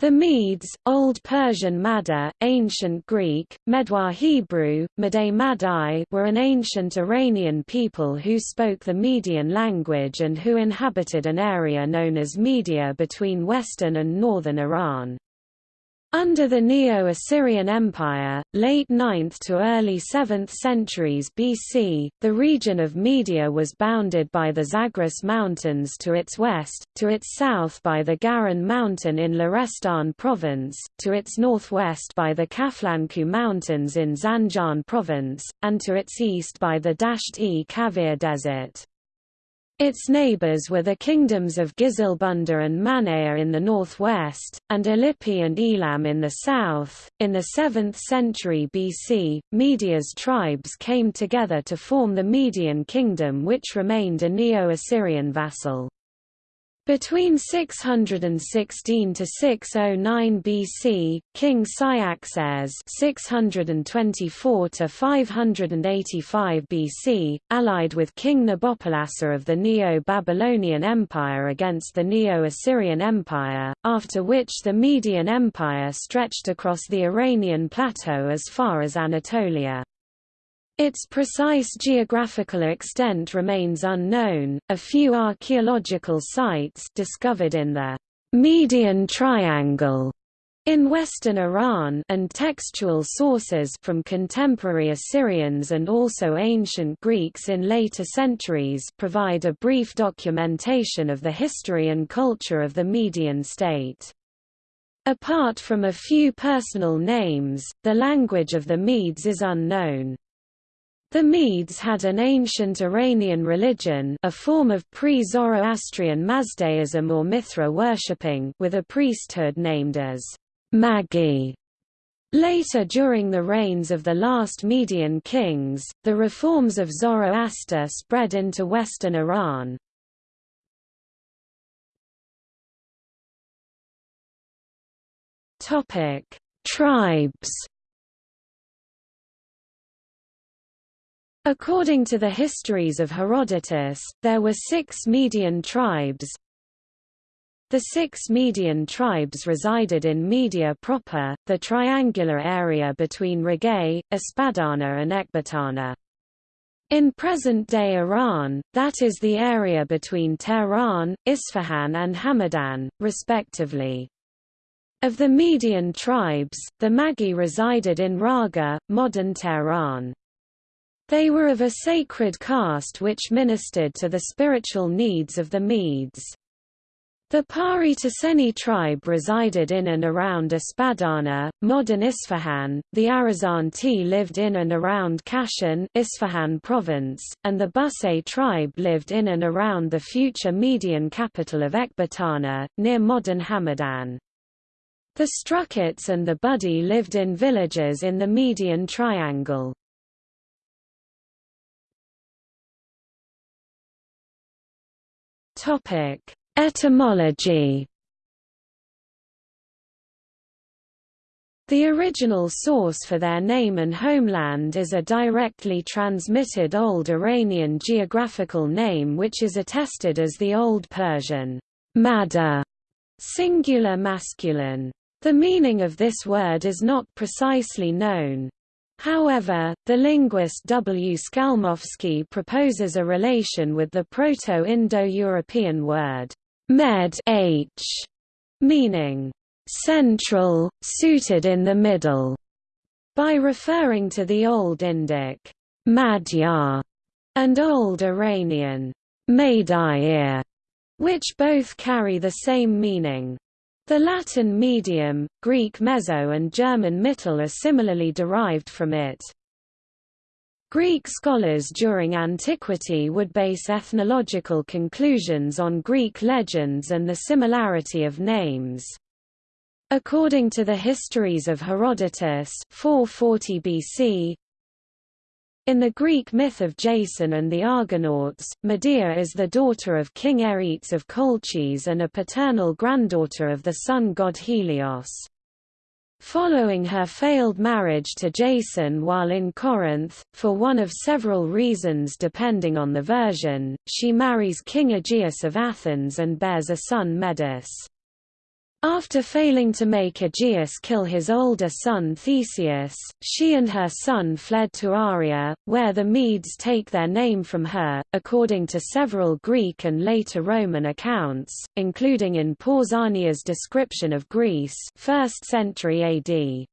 The Medes, Old Persian Mada, Ancient Greek, Medwa Hebrew, Madai Madai were an ancient Iranian people who spoke the Median language and who inhabited an area known as Media between western and northern Iran. Under the Neo-Assyrian Empire, late 9th to early 7th centuries BC, the region of Media was bounded by the Zagros Mountains to its west, to its south by the Garan Mountain in Lorestan Province, to its northwest by the Kaflanku Mountains in Zanjan Province, and to its east by the Dasht-e Kavir Desert. Its neighbors were the kingdoms of Gizilbunda and Manea in the northwest, and Illipi and Elam in the south. In the 7th century BC, Media's tribes came together to form the Median kingdom which remained a Neo-Assyrian vassal. Between 616 to 609 BC, King Cyaxares (624 to 585 BC) allied with King Nabopolassar of the Neo-Babylonian Empire against the Neo-Assyrian Empire, after which the Median Empire stretched across the Iranian plateau as far as Anatolia. Its precise geographical extent remains unknown. A few archaeological sites discovered in the Median Triangle in western Iran and textual sources from contemporary Assyrians and also ancient Greeks in later centuries provide a brief documentation of the history and culture of the Median state. Apart from a few personal names, the language of the Medes is unknown. The Medes had an ancient Iranian religion a form of pre-Zoroastrian Mazdaism or Mithra worshipping with a priesthood named as Magi. Later during the reigns of the last Median kings, the reforms of Zoroaster spread into western Iran. Tribes According to the histories of Herodotus, there were six Median tribes. The six Median tribes resided in Media proper, the triangular area between Ragae, Espadana and Ecbatana. In present-day Iran, that is the area between Tehran, Isfahan and Hamadan, respectively. Of the Median tribes, the Magi resided in Raga, modern Tehran. They were of a sacred caste which ministered to the spiritual needs of the Medes. The Pari tribe resided in and around Espadana, modern Isfahan, the Arizanti lived in and around Kashan Isfahan province, and the Busay tribe lived in and around the future Median capital of Ecbatana, near modern Hamadan. The Struchates and the Budi lived in villages in the Median Triangle. Topic: Etymology. The original source for their name and homeland is a directly transmitted Old Iranian geographical name which is attested as the Old Persian Mada, singular masculine. The meaning of this word is not precisely known. However, the linguist W. Skalmowski proposes a relation with the Proto-Indo-European word med h, meaning central, suited in the middle, by referring to the Old Indic Madhya and Old Iranian Madair, which both carry the same meaning. The Latin medium, Greek meso and German mittel are similarly derived from it. Greek scholars during antiquity would base ethnological conclusions on Greek legends and the similarity of names. According to the histories of Herodotus 440 BC, in the Greek myth of Jason and the Argonauts, Medea is the daughter of King Aeetes of Colchis and a paternal granddaughter of the sun god Helios. Following her failed marriage to Jason while in Corinth, for one of several reasons depending on the version, she marries King Aegeus of Athens and bears a son Medus. After failing to make Aegeus kill his older son Theseus, she and her son fled to Aria, where the Medes take their name from her, according to several Greek and later Roman accounts, including in Pausanias' description of Greece 1st century AD.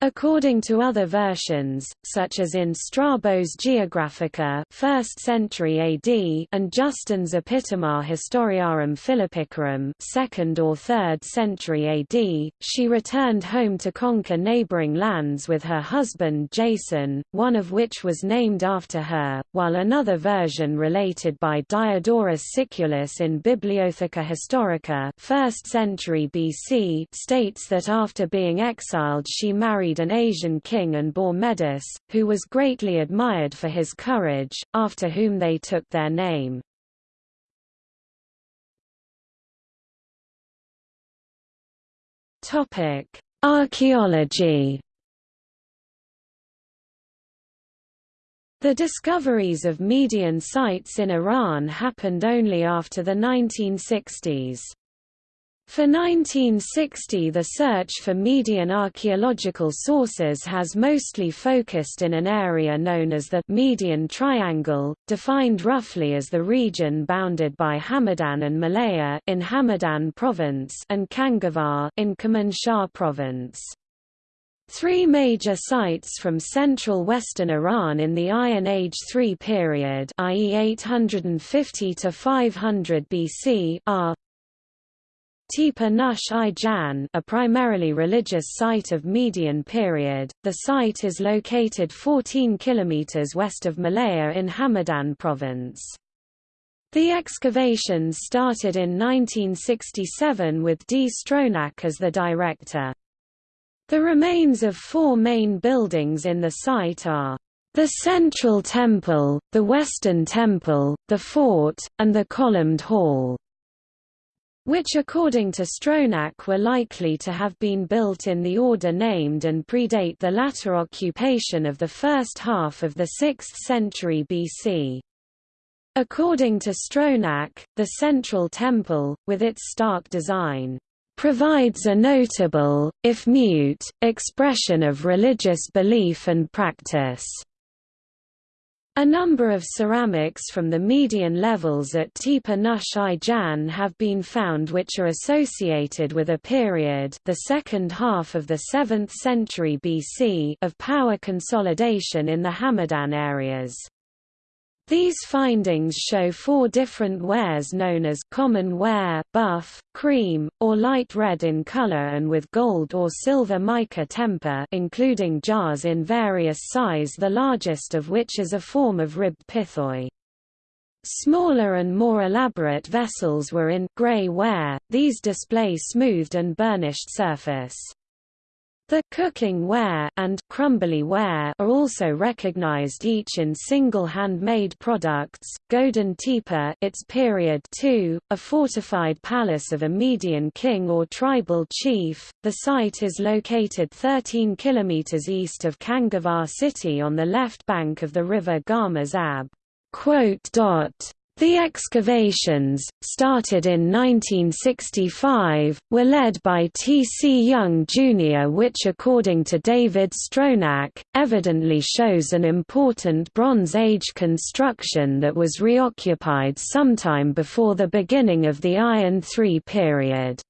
According to other versions, such as in Strabo's Geographica 1st century AD and Justin's Epitome Historiarum Philippicorum 2nd or 3rd century AD, she returned home to conquer neighboring lands with her husband Jason, one of which was named after her, while another version related by Diodorus Siculus in Bibliotheca Historica 1st century BC states that after being exiled she married married an Asian king and bore Medus, who was greatly admired for his courage, after whom they took their name. Archaeology The discoveries of Median sites in Iran happened only after the 1960s. For 1960 the search for Median archaeological sources has mostly focused in an area known as the Median Triangle, defined roughly as the region bounded by Hamadan and Malayer in Hamadan province and Kangavar in Kermanshah province. Three major sites from central western Iran in the Iron Age III period i.e. 850 to 500 BC are Tepe Nush i Jan a primarily religious site of Median period, the site is located 14 km west of Malayer in Hamadan province. The excavations started in 1967 with D. Stronach as the director. The remains of four main buildings in the site are the Central Temple, the Western Temple, the Fort, and the Columned Hall which according to Stronach were likely to have been built in the order named and predate the latter occupation of the first half of the 6th century BC. According to Stronach, the central temple, with its stark design, provides a notable, if mute, expression of religious belief and practice. A number of ceramics from the median levels at Tepe Nush Jan have been found which are associated with a period the second half of the 7th century BC of power consolidation in the Hamadan areas. These findings show four different wares known as common ware, buff, cream, or light red in color and with gold or silver mica temper including jars in various size the largest of which is a form of ribbed pithoi. Smaller and more elaborate vessels were in gray ware, these display smoothed and burnished surface. The cooking ware and crumbly ware are also recognized each in single hand-made products. Godin Tepe, its period 2, a fortified palace of a Median king or tribal chief. The site is located 13 kilometers east of Kangavar city on the left bank of the river Gamas Ab. The excavations, started in 1965, were led by T. C. Young Jr. which according to David Stronach, evidently shows an important Bronze Age construction that was reoccupied sometime before the beginning of the Iron III period.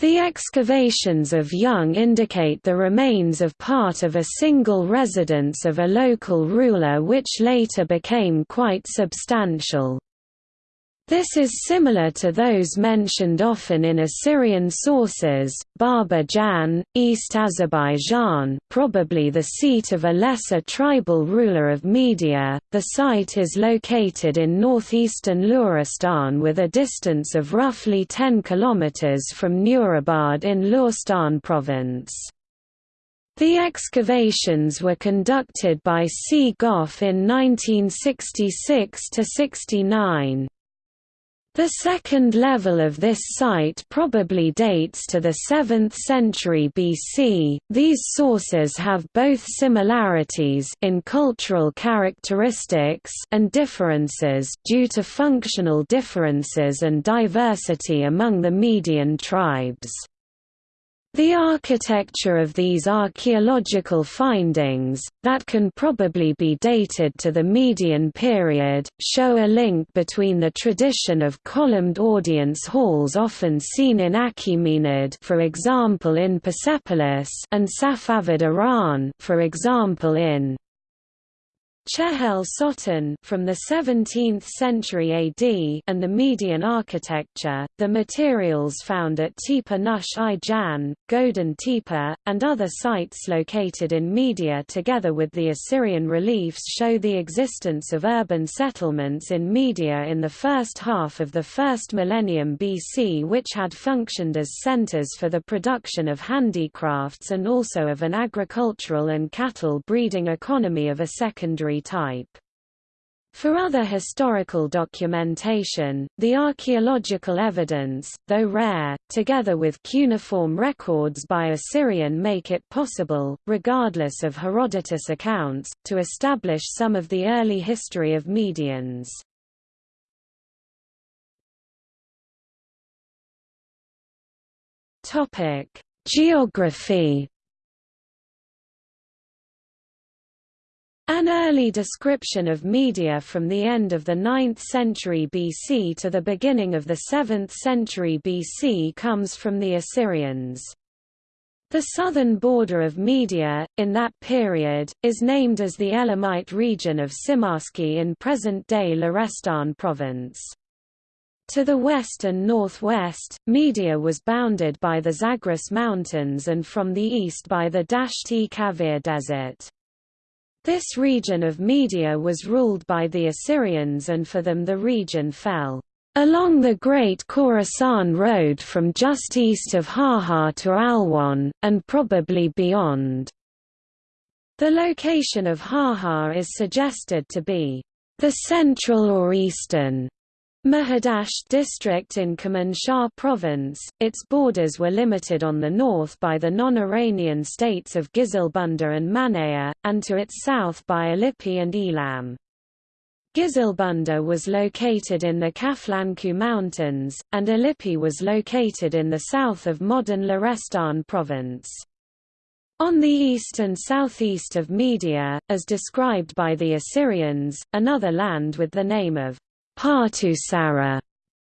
The excavations of Young indicate the remains of part of a single residence of a local ruler which later became quite substantial. This is similar to those mentioned often in Assyrian sources, Baba Jan, East Azerbaijan probably the seat of a lesser tribal ruler of Media. The site is located in northeastern Luristan with a distance of roughly 10 km from Nurabad in Luristan province. The excavations were conducted by C. Goff in 1966–69. The second level of this site probably dates to the 7th century BC. These sources have both similarities in cultural characteristics and differences due to functional differences and diversity among the Median tribes. The architecture of these archaeological findings, that can probably be dated to the Median period, show a link between the tradition of columned audience halls often seen in Achaemenid for example in Persepolis and Safavid Iran for example in Chehel Sotoun from the 17th century AD and the Median architecture, the materials found at Tepe Nush i Jan, Godin Tepe, and other sites located in Media together with the Assyrian reliefs show the existence of urban settlements in Media in the first half of the first millennium BC which had functioned as centers for the production of handicrafts and also of an agricultural and cattle breeding economy of a secondary type. For other historical documentation, the archaeological evidence, though rare, together with cuneiform records by Assyrian make it possible, regardless of Herodotus accounts, to establish some of the early history of Medians. Geography An early description of Media from the end of the 9th century BC to the beginning of the 7th century BC comes from the Assyrians. The southern border of Media, in that period, is named as the Elamite region of Simashki in present-day Lorestan province. To the west and northwest, Media was bounded by the Zagros Mountains and from the east by the Dasht-e Kavir Desert. This region of Media was ruled by the Assyrians and for them the region fell along the Great Khorasan Road from just east of Haha to Alvand, and probably beyond. The location of Haha is suggested to be the central or eastern Mahidasht district in Kermanshah province, its borders were limited on the north by the non-Iranian states of Gizilbunda and Manaya, and to its south by Illipi and Elam. Gizilbunda was located in the Kaflanku Mountains, and Illipi was located in the south of modern Lorestan province. On the east and southeast of Media, as described by the Assyrians, another land with the name of Partusara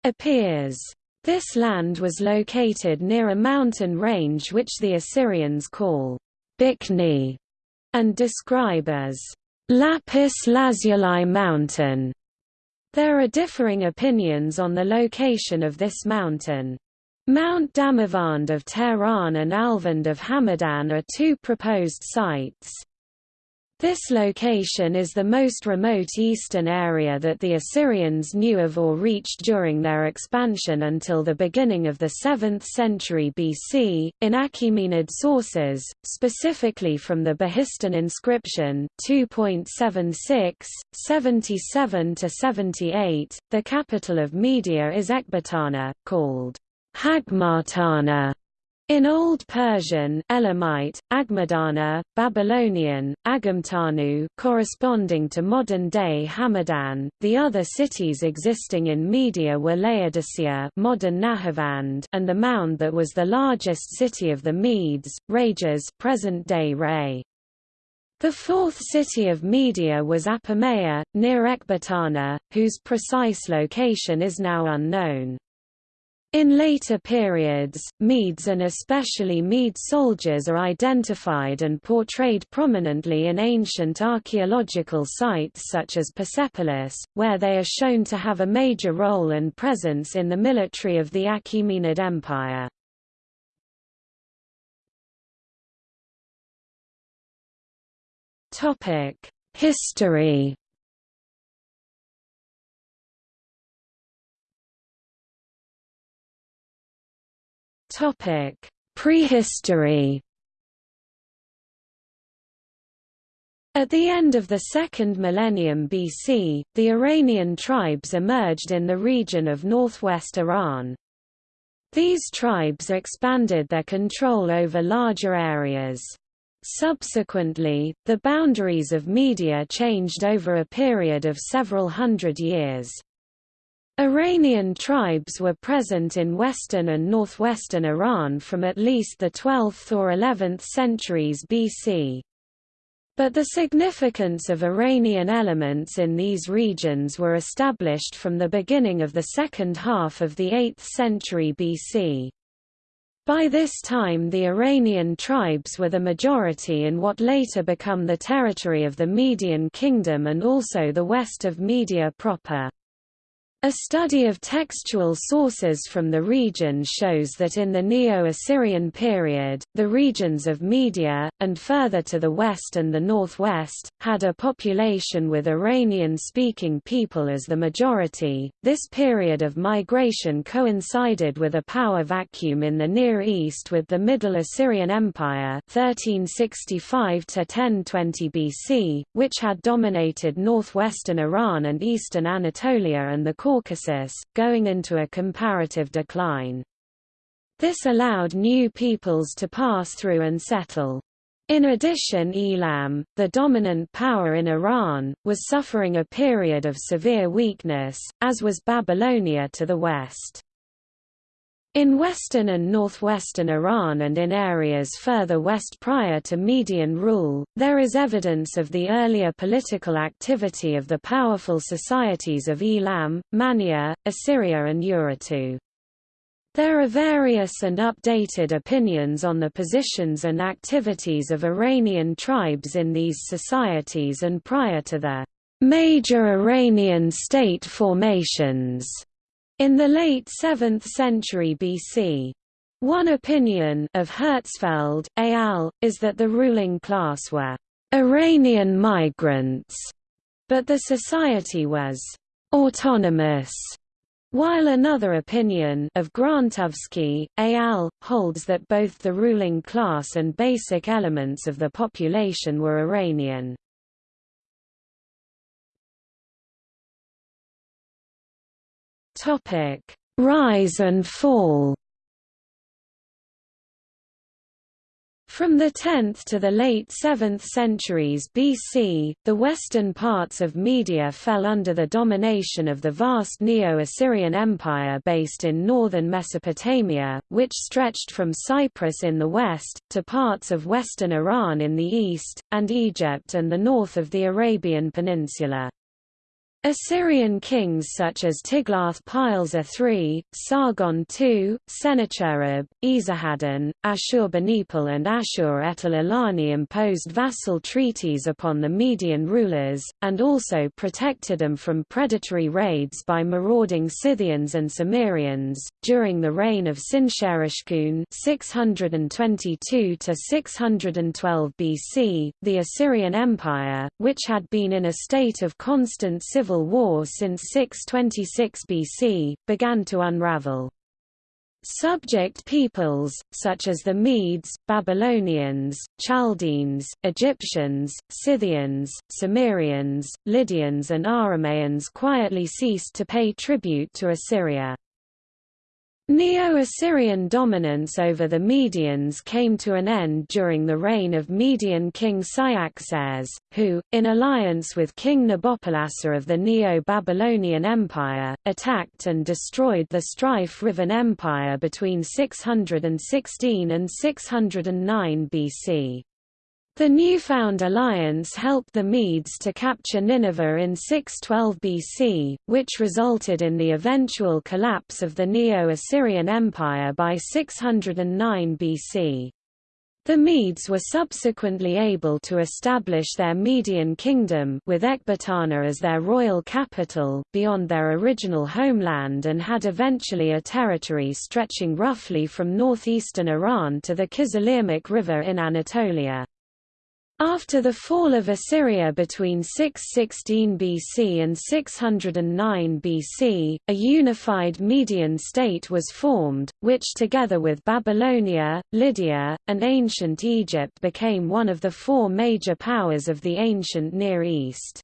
appears. This land was located near a mountain range which the Assyrians call Bikni and describe as Lapis Lazuli Mountain. There are differing opinions on the location of this mountain. Mount Damavand of Tehran and Alvand of Hamadan are two proposed sites. This location is the most remote eastern area that the Assyrians knew of or reached during their expansion until the beginning of the 7th century BC. In Achaemenid sources, specifically from the Behistun inscription 2.76, 77 to 78, the capital of Media is Ecbatana, called Hagmatana in Old Persian Elamite, Agmadana, Babylonian, Agamtanu corresponding to modern-day Hamadan, the other cities existing in Media were Laodicea modern Nahavand and the mound that was the largest city of the Medes, Rages present-day Ray. The fourth city of Media was Apamea, near Ecbatana, whose precise location is now unknown. In later periods, Medes and especially Mede soldiers are identified and portrayed prominently in ancient archaeological sites such as Persepolis, where they are shown to have a major role and presence in the military of the Achaemenid Empire. History Topic: Prehistory. At the end of the second millennium BC, the Iranian tribes emerged in the region of northwest Iran. These tribes expanded their control over larger areas. Subsequently, the boundaries of Media changed over a period of several hundred years. Iranian tribes were present in western and northwestern Iran from at least the 12th or 11th centuries BC. But the significance of Iranian elements in these regions were established from the beginning of the second half of the 8th century BC. By this time the Iranian tribes were the majority in what later become the territory of the Median Kingdom and also the west of Media proper. A study of textual sources from the region shows that in the Neo-Assyrian period, the regions of Media, and further to the west and the northwest, had a population with Iranian-speaking people as the majority. This period of migration coincided with a power vacuum in the Near East with the Middle Assyrian Empire 1365 1020 BC, which had dominated northwestern Iran and eastern Anatolia and the Caucasus, going into a comparative decline. This allowed new peoples to pass through and settle. In addition Elam, the dominant power in Iran, was suffering a period of severe weakness, as was Babylonia to the west. In western and northwestern Iran and in areas further west prior to Median rule, there is evidence of the earlier political activity of the powerful societies of Elam, Mania, Assyria and Urartu. There are various and updated opinions on the positions and activities of Iranian tribes in these societies and prior to the major Iranian state formations in the late 7th century BC. One opinion of Herzfeld, al., is that the ruling class were Iranian migrants, but the society was autonomous. While another opinion of Grantovsky, al., holds that both the ruling class and basic elements of the population were Iranian. Topic: Rise and fall. From the 10th to the late 7th centuries BC, the western parts of Media fell under the domination of the vast Neo-Assyrian Empire based in northern Mesopotamia, which stretched from Cyprus in the west, to parts of western Iran in the east, and Egypt and the north of the Arabian Peninsula. Assyrian kings such as Tiglath-Pileser III, Sargon II, Sennacherib, Esarhaddon, Ashurbanipal and Ashur-etil-Ilani imposed vassal treaties upon the Median rulers, and also protected them from predatory raids by marauding Scythians and Cimmerians. During the reign of Sinsharishkun 622 612 BC, the Assyrian Empire, which had been in a state of constant civil civil war since 626 BC, began to unravel. Subject peoples, such as the Medes, Babylonians, Chaldeans, Egyptians, Scythians, Cimmerians, Lydians and Aramaeans quietly ceased to pay tribute to Assyria. Neo-Assyrian dominance over the Medians came to an end during the reign of Median king Cyaxares, who, in alliance with King Nabopolassar of the Neo-Babylonian Empire, attacked and destroyed the strife-riven empire between 616 and 609 BC. The newfound alliance helped the Medes to capture Nineveh in 612 BC, which resulted in the eventual collapse of the Neo-Assyrian Empire by 609 BC. The Medes were subsequently able to establish their Median kingdom with Ecbatana as their royal capital, beyond their original homeland and had eventually a territory stretching roughly from northeastern Iran to the Kizilirmak River in Anatolia. After the fall of Assyria between 616 BC and 609 BC, a unified Median state was formed, which together with Babylonia, Lydia, and ancient Egypt became one of the four major powers of the ancient Near East.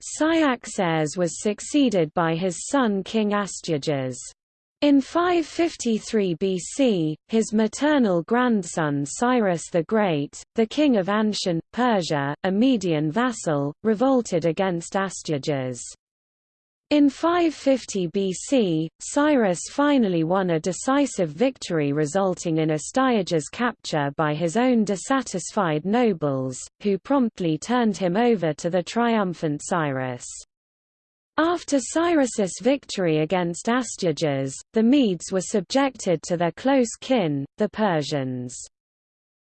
Cyaxares was succeeded by his son King Astyages. In 553 BC, his maternal grandson Cyrus the Great, the king of Anshan, Persia, a Median vassal, revolted against Astyages. In 550 BC, Cyrus finally won a decisive victory resulting in Astyages' capture by his own dissatisfied nobles, who promptly turned him over to the triumphant Cyrus. After Cyrus's victory against Astyages, the Medes were subjected to their close kin, the Persians.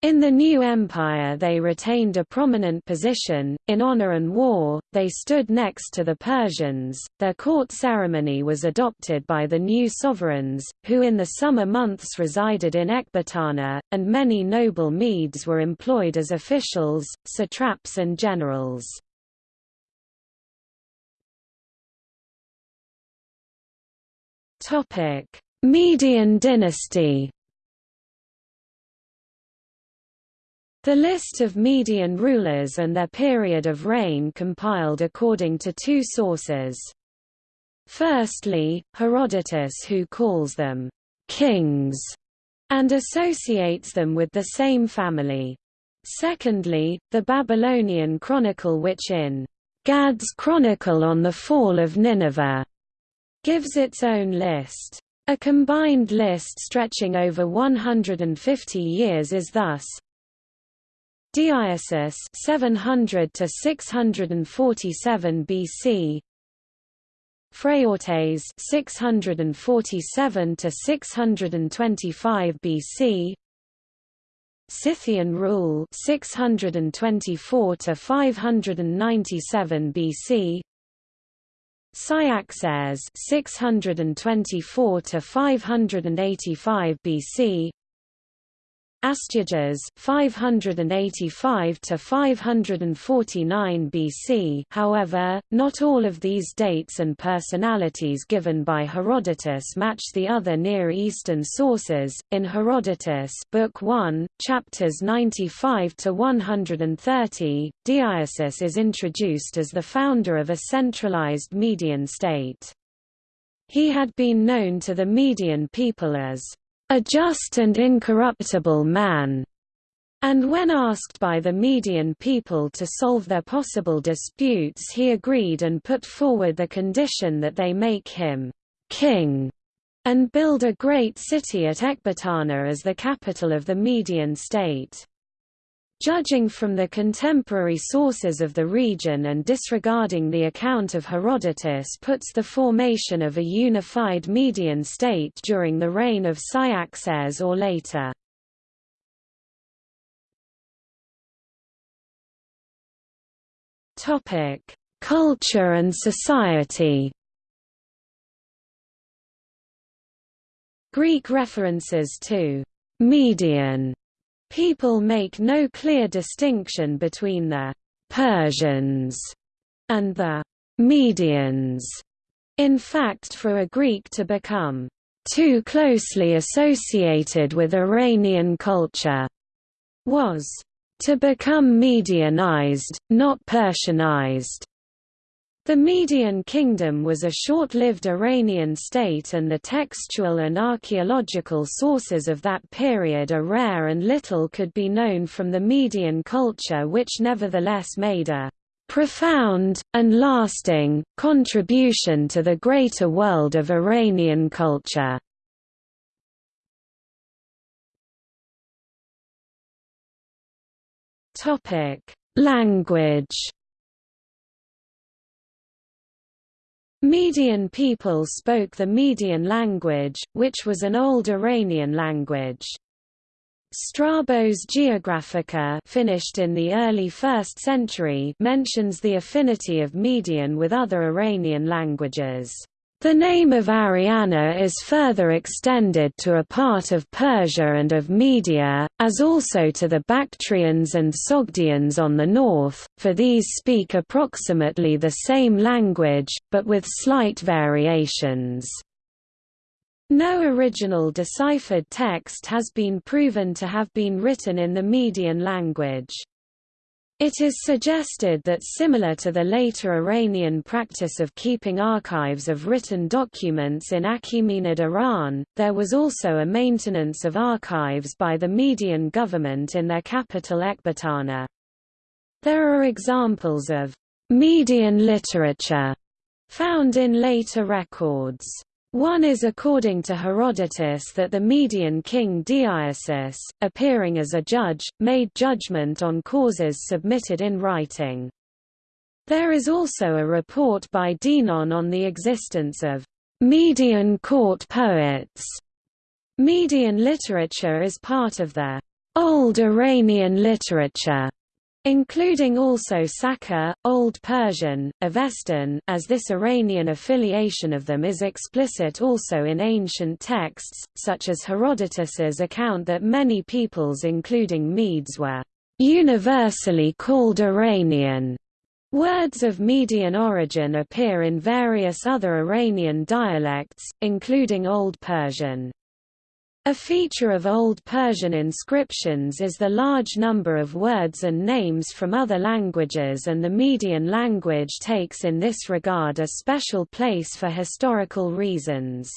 In the new empire they retained a prominent position, in honor and war, they stood next to the Persians, their court ceremony was adopted by the new sovereigns, who in the summer months resided in Ecbatana, and many noble Medes were employed as officials, satraps and generals. Topic: Median dynasty. The list of Median rulers and their period of reign compiled according to two sources. Firstly, Herodotus who calls them kings and associates them with the same family. Secondly, the Babylonian Chronicle which in Gadd's Chronicle on the Fall of Nineveh gives its own list. A combined list stretching over 150 years is thus. Deioces 700 to 647 BC Phraortes 647 to 625 BC Scythian rule 624 to 597 BC Cyaxares 624 to 585 BC Astyages 585 to 549 BC. However, not all of these dates and personalities given by Herodotus match the other Near Eastern sources. In Herodotus, Book 1, chapters 95 to 130, Deioces is introduced as the founder of a centralized Median state. He had been known to the Median people as a just and incorruptible man. And when asked by the Median people to solve their possible disputes he agreed and put forward the condition that they make him king and build a great city at Ecbatana as the capital of the Median state. Judging from the contemporary sources of the region and disregarding the account of Herodotus puts the formation of a unified Median state during the reign of Cyaxares or later. Culture and society Greek references to «Median» People make no clear distinction between the Persians and the Medians. In fact for a Greek to become too closely associated with Iranian culture was to become Medianized, not Persianized. The Median Kingdom was a short-lived Iranian state and the textual and archaeological sources of that period are rare and little could be known from the Median culture which nevertheless made a profound, and lasting, contribution to the greater world of Iranian culture. Language Median people spoke the Median language, which was an old Iranian language. Strabo's Geographica finished in the early 1st century mentions the affinity of Median with other Iranian languages. The name of Ariana is further extended to a part of Persia and of Media, as also to the Bactrians and Sogdians on the north, for these speak approximately the same language, but with slight variations. No original deciphered text has been proven to have been written in the Median language. It is suggested that similar to the later Iranian practice of keeping archives of written documents in Achaemenid Iran, there was also a maintenance of archives by the Median government in their capital Ecbatana. There are examples of Median literature found in later records. One is according to Herodotus that the Median king Deioces, appearing as a judge, made judgment on causes submitted in writing. There is also a report by Dinon on the existence of Median court poets. Median literature is part of the Old Iranian literature including also Saka, Old Persian, Avestan, as this Iranian affiliation of them is explicit also in ancient texts, such as Herodotus's account that many peoples including Medes were universally called Iranian. Words of Median origin appear in various other Iranian dialects, including Old Persian. A feature of Old Persian inscriptions is the large number of words and names from other languages and the Median language takes in this regard a special place for historical reasons.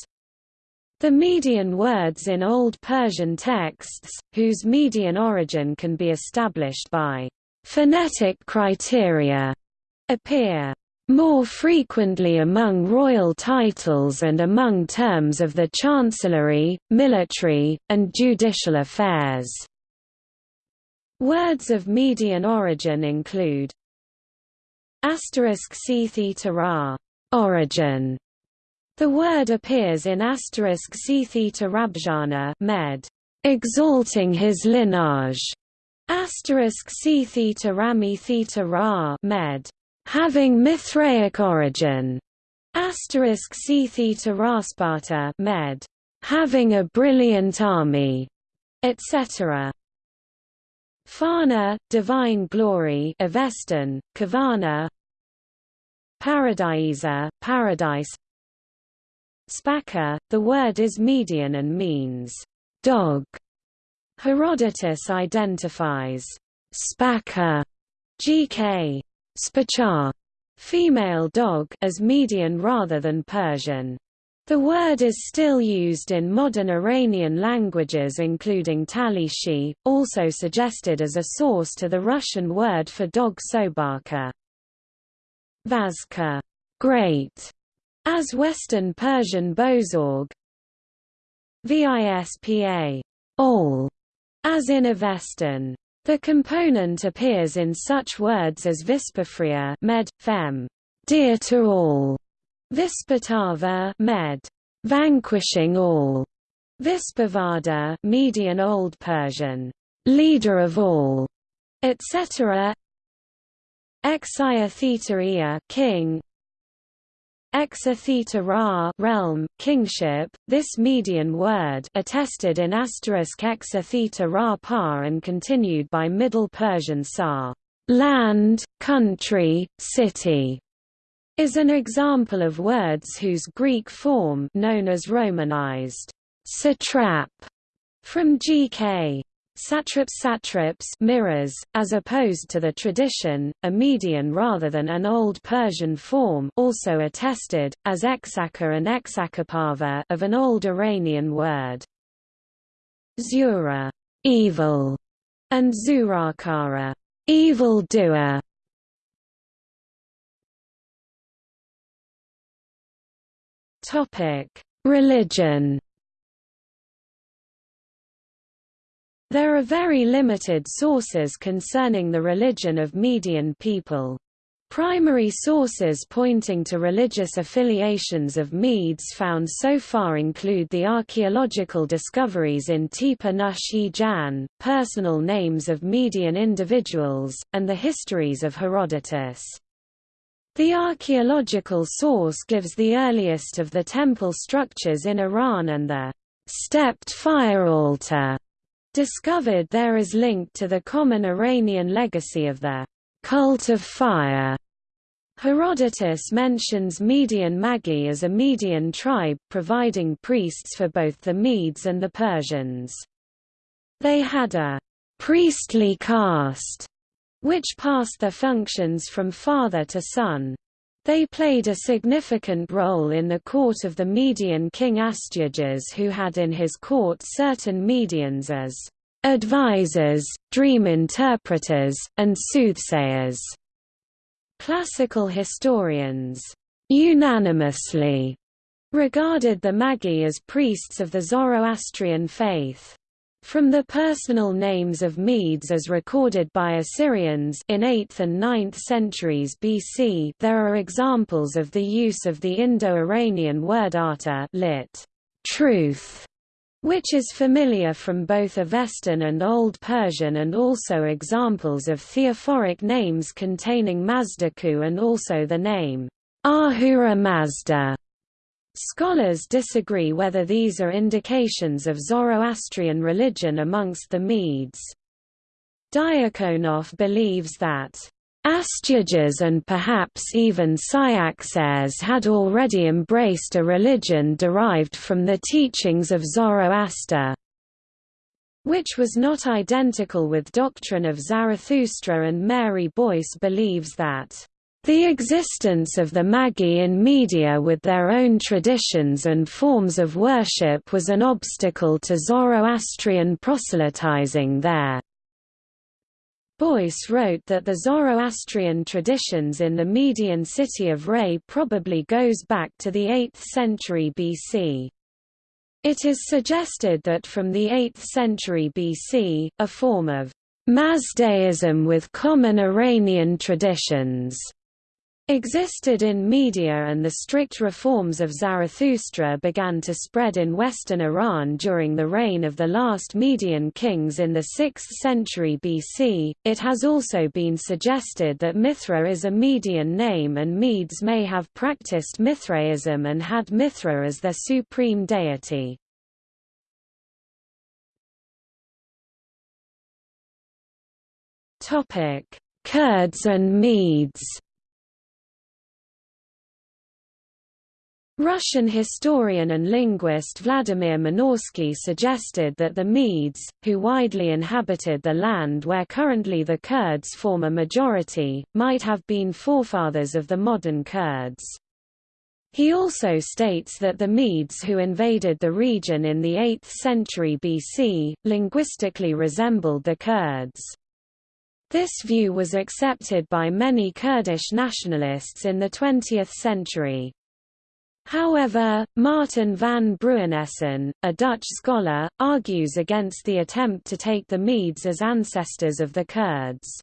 The Median words in Old Persian texts, whose Median origin can be established by phonetic criteria, appear more frequently among royal titles and among terms of the chancellery, military, and judicial affairs. Words of Median origin include asterisk c theta ra origin. The word appears in asterisk c theta rabjana med exalting his lineage. Asterisk c theta rami theta ra med having Mithraic origin. Asterisk C theta Rasparta med. Having a brilliant army, etc. Fana, divine glory, Avestan, Kavana, Paradiesa, paradise. Spaka, the word is Median and means dog. Herodotus identifies Spaka, GK, Spachar, female dog, as Median rather than Persian. The word is still used in modern Iranian languages including Talishi, also suggested as a source to the Russian word for dog sobaka. Vazka, great, as Western Persian bozorg. Vispa, all, as in Avestan. The component appears in such words as Vispafria med, fem, dear to all, Vispatava med, vanquishing all, Vispavada Median Old Persian, leader of all, etc. Exia theta king, Exa theta ra realm, kingship, this Median word attested in asterisk exa theta ra par and continued by Middle Persian sa. Land, country, city, is an example of words whose Greek form known as Romanized satrap from GK Satraps satraps mirrors, as opposed to the tradition, a Median rather than an Old Persian form also attested, as exaka and exakapava of an Old Iranian word. Zura evil", and Zurakara evil doer". Religion There are very limited sources concerning the religion of Median people. Primary sources pointing to religious affiliations of Medes found so far include the archaeological discoveries in Tepe Nush Jan, personal names of Median individuals, and the histories of Herodotus. The archaeological source gives the earliest of the temple structures in Iran and the stepped fire altar discovered there is linked to the common Iranian legacy of the cult of fire. Herodotus mentions Median Magi as a Median tribe providing priests for both the Medes and the Persians. They had a priestly caste, which passed their functions from father to son. They played a significant role in the court of the Median king Astyages who had in his court certain Medians as advisors, dream interpreters, and soothsayers. Classical historians unanimously regarded the Magi as priests of the Zoroastrian faith. From the personal names of Medes as recorded by Assyrians in 8th and 9th centuries BC there are examples of the use of the Indo-Iranian word arta lit. truth, which is familiar from both Avestan and Old Persian and also examples of theophoric names containing Mazdaku and also the name Ahura Mazda. Scholars disagree whether these are indications of Zoroastrian religion amongst the Medes. Diakonoff believes that Astyages and perhaps even Cyaxares had already embraced a religion derived from the teachings of Zoroaster, which was not identical with doctrine of Zarathustra and Mary Boyce believes that the existence of the Magi in Media with their own traditions and forms of worship was an obstacle to Zoroastrian proselytizing there. Boyce wrote that the Zoroastrian traditions in the Median city of Ray probably goes back to the 8th century BC. It is suggested that from the 8th century BC, a form of Mazdaism with common Iranian traditions existed in Media and the strict reforms of Zarathustra began to spread in western Iran during the reign of the last Median kings in the 6th century BC. It has also been suggested that Mithra is a Median name and Medes may have practiced Mithraism and had Mithra as their supreme deity. Kurds and Medes Russian historian and linguist Vladimir Minorsky suggested that the Medes, who widely inhabited the land where currently the Kurds form a majority, might have been forefathers of the modern Kurds. He also states that the Medes who invaded the region in the 8th century BC, linguistically resembled the Kurds. This view was accepted by many Kurdish nationalists in the 20th century. However, Martin van Bruinessen, a Dutch scholar, argues against the attempt to take the Medes as ancestors of the Kurds.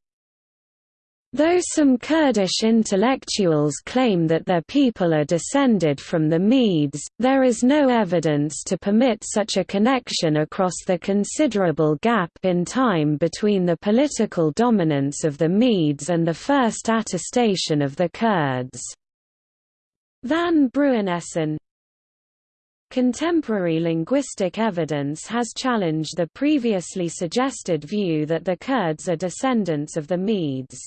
Though some Kurdish intellectuals claim that their people are descended from the Medes, there is no evidence to permit such a connection across the considerable gap in time between the political dominance of the Medes and the first attestation of the Kurds. Van Bruinessen Contemporary linguistic evidence has challenged the previously suggested view that the Kurds are descendants of the Medes.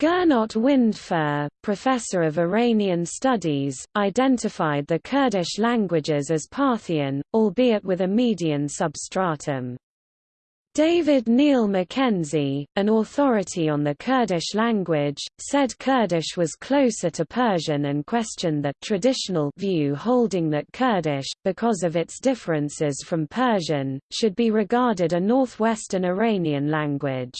Gernot Windfuhr, professor of Iranian studies, identified the Kurdish languages as Parthian, albeit with a Median substratum. David Neil Mackenzie, an authority on the Kurdish language, said Kurdish was closer to Persian and questioned the traditional view holding that Kurdish, because of its differences from Persian, should be regarded a northwestern Iranian language.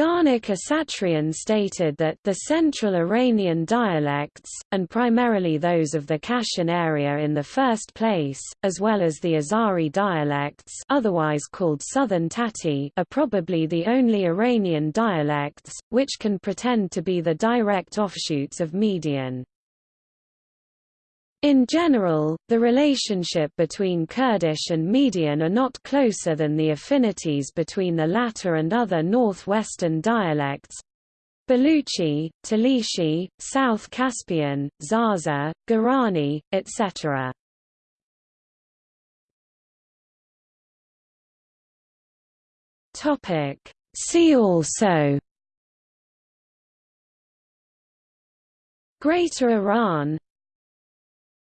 Garnik Asatrian stated that the central Iranian dialects, and primarily those of the Kashan area in the first place, as well as the Azari dialects otherwise called Southern Tati are probably the only Iranian dialects, which can pretend to be the direct offshoots of Median. In general, the relationship between Kurdish and Median are not closer than the affinities between the latter and other northwestern dialects, Baluchi, Talishi, South Caspian, Zaza, Gorani, etc. See also Greater Iran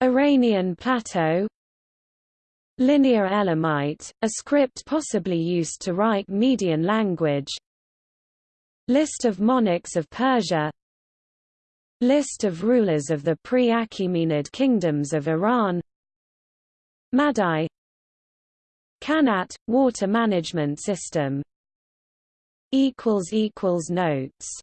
Iranian Plateau Linear Elamite, a script possibly used to write Median language List of monarchs of Persia List of rulers of the pre-Achaemenid kingdoms of Iran Madai Qanat – water management system Notes